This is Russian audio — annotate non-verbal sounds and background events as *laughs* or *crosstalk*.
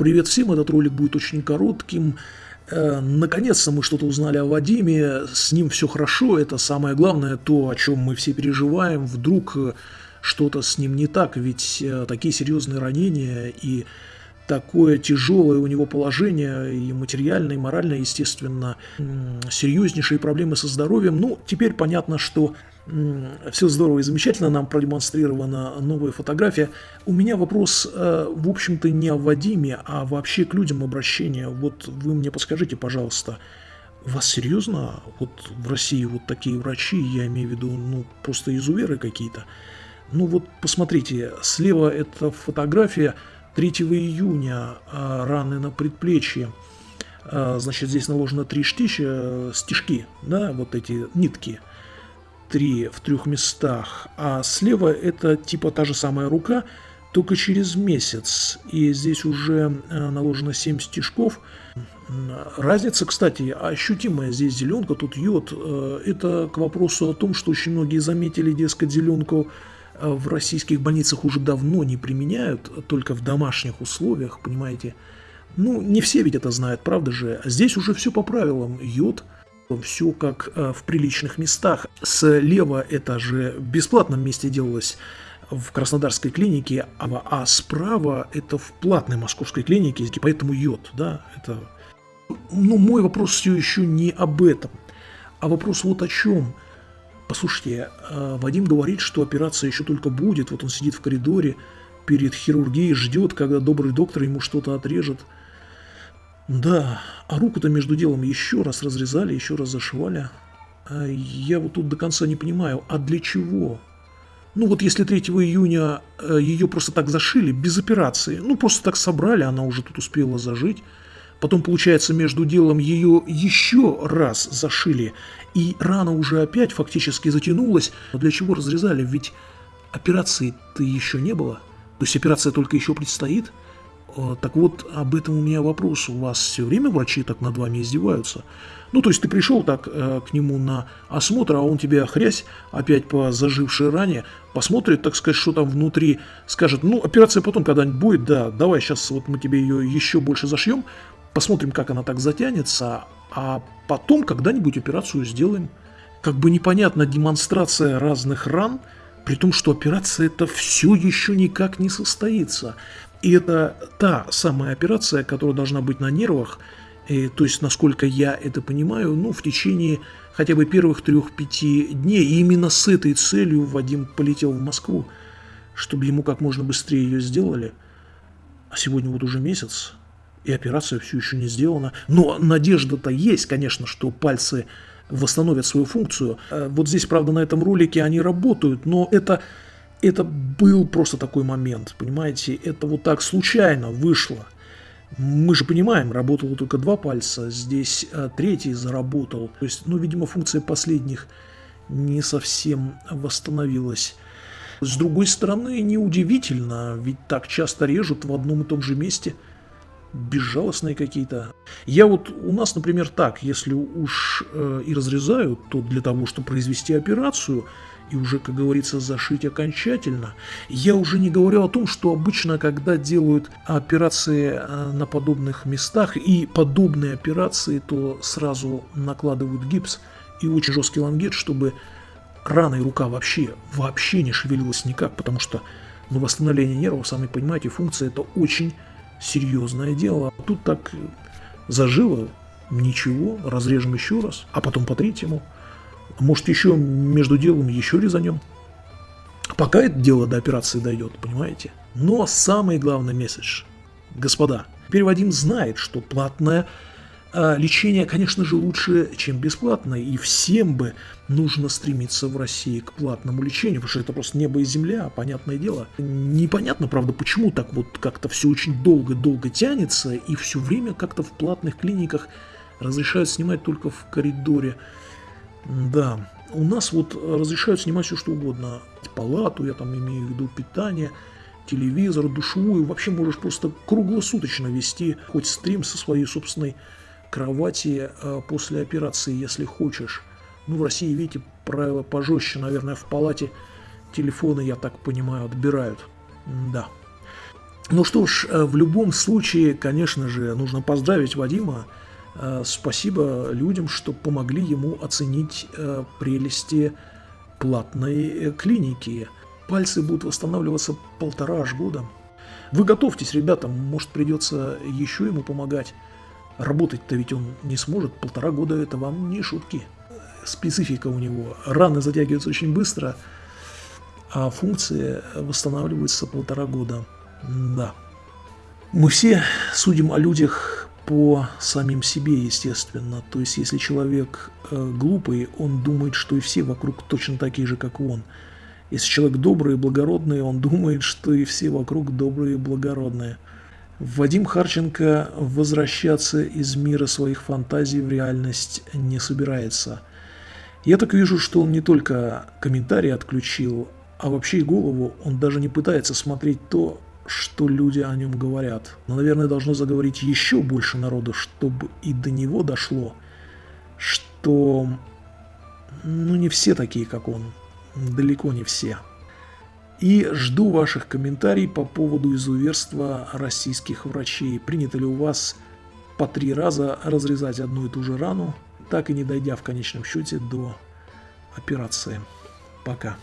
Привет всем, этот ролик будет очень коротким. Э, наконец-то мы что-то узнали о Вадиме, с ним все хорошо, это самое главное, то, о чем мы все переживаем. Вдруг э, что-то с ним не так, ведь э, такие серьезные ранения и такое тяжелое у него положение, и материальное, и моральное, естественно, серьезнейшие проблемы со здоровьем. Ну, теперь понятно, что все здорово и замечательно, нам продемонстрирована новая фотография. У меня вопрос, э, в общем-то, не о Вадиме, а вообще к людям обращения. Вот вы мне подскажите, пожалуйста, вас серьезно вот в России вот такие врачи, я имею в виду, ну, просто изуверы какие-то? Ну вот посмотрите, слева это фотография 3 июня, а, раны на предплечье. А, значит, здесь наложено три штища, стежки, да, вот эти нитки – три в трех местах, а слева это типа та же самая рука, только через месяц. И здесь уже э, наложено 7 стежков. Разница, кстати, ощутимая. Здесь зеленка, тут йод. Э, это к вопросу о том, что очень многие заметили, дескать, зеленку э, в российских больницах уже давно не применяют, только в домашних условиях, понимаете. Ну, не все ведь это знают, правда же. Здесь уже все по правилам. Йод – все как э, в приличных местах. Слева это же в бесплатном месте делалось в Краснодарской клинике, а, а справа это в платной московской клинике, поэтому йод, да, это... Ну, мой вопрос все еще не об этом, а вопрос вот о чем. Послушайте, э, Вадим говорит, что операция еще только будет, вот он сидит в коридоре перед хирургией, ждет, когда добрый доктор ему что-то отрежет – да, а руку-то между делом еще раз разрезали, еще раз зашивали. А я вот тут до конца не понимаю, а для чего? Ну вот если 3 июня э, ее просто так зашили, без операции, ну просто так собрали, она уже тут успела зажить. Потом, получается, между делом ее еще раз зашили, и рана уже опять фактически затянулась. Но для чего разрезали? Ведь операции-то еще не было. То есть операция только еще предстоит. Э, так вот, об этом у меня вопрос. У вас все время врачи так над вами издеваются? Ну, то есть ты пришел так э, к нему на осмотр, а он тебе хрясь опять по зажившей ране, посмотрит, так сказать, что там внутри, скажет, ну, операция потом когда-нибудь будет, да, давай сейчас вот мы тебе ее еще больше зашьем, посмотрим, как она так затянется, а потом когда-нибудь операцию сделаем. Как бы непонятна демонстрация разных ран, при том, что операция это все еще никак не состоится. И это та самая операция, которая должна быть на нервах, и, то есть, насколько я это понимаю, ну, в течение хотя бы первых трех-пяти дней. И именно с этой целью Вадим полетел в Москву, чтобы ему как можно быстрее ее сделали. А сегодня вот уже месяц, и операция все еще не сделана. Но надежда-то есть, конечно, что пальцы восстановят свою функцию. Э, вот здесь, правда, на этом ролике они работают, но это это был просто такой момент, понимаете, это вот так случайно вышло. Мы же понимаем, работало только два пальца, здесь а, третий заработал. То есть, ну, видимо, функция последних не совсем восстановилась. С другой стороны, неудивительно, ведь так часто режут в одном и том же месте. Безжалостные какие-то. Я вот, у нас, например, так, если уж э, и разрезают, то для того, чтобы произвести операцию – и уже, как говорится, зашить окончательно. Я уже не говорю о том, что обычно, когда делают операции э, на подобных местах и подобные операции, то сразу накладывают гипс и очень жесткий лангет, чтобы рана и рука вообще, вообще не шевелилась никак, потому что ну, восстановление нервов, сами понимаете, функция это очень серьезное дело. Тут так зажило, ничего, разрежем еще раз, а потом по третьему – может, еще между делом еще резанем. Пока это дело до операции дойдет, понимаете? Но самый главный месседж. Господа, теперь Вадим знает, что платное а, лечение, конечно же, лучше, чем бесплатное. И всем бы нужно стремиться в России к платному лечению, потому что это просто небо и земля, понятное дело. Непонятно, правда, почему так вот как-то все очень долго-долго тянется, и все время как-то в платных клиниках разрешают снимать только в коридоре да, у нас вот разрешают снимать все что угодно. Палату, я там имею в виду питание, телевизор, душевую. Вообще можешь просто круглосуточно вести хоть стрим со своей собственной кровати э, после операции, если хочешь. Ну, в России, видите, правила пожестче, наверное, в палате телефоны, я так понимаю, отбирают. Да. Ну что ж, э, в любом случае, конечно же, нужно поздравить Вадима. Э, спасибо людям, что помогли ему оценить э, прелести платной клиники. Пальцы будут восстанавливаться полтора аж года. Вы готовьтесь, ребята, может придется еще ему помогать. Работать-то ведь он не сможет, полтора года это вам не шутки. Специфика у него. Раны затягиваются очень быстро, а функции восстанавливаются полтора года. Да. Мы все судим о людях по самим себе, естественно. То есть, если человек э, глупый, он думает, что и все вокруг точно такие же, как он. Если человек добрый и благородный, он *laughs* думает, что и все вокруг добрые и благородные. Вадим Харченко возвращаться из мира своих фантазий в реальность не собирается. Я так вижу, что он не только комментарии отключил, а вообще и голову он даже не пытается смотреть то, что люди о нем говорят. Но, наверное, должно заговорить еще больше народу, чтобы и до него дошло, что ну не все такие, как он. Далеко не все. И жду ваших комментариев по поводу изуверства российских врачей. Принято ли у вас по три раза разрезать одну и ту же рану, так и не дойдя в конечном счете до операции. Пока.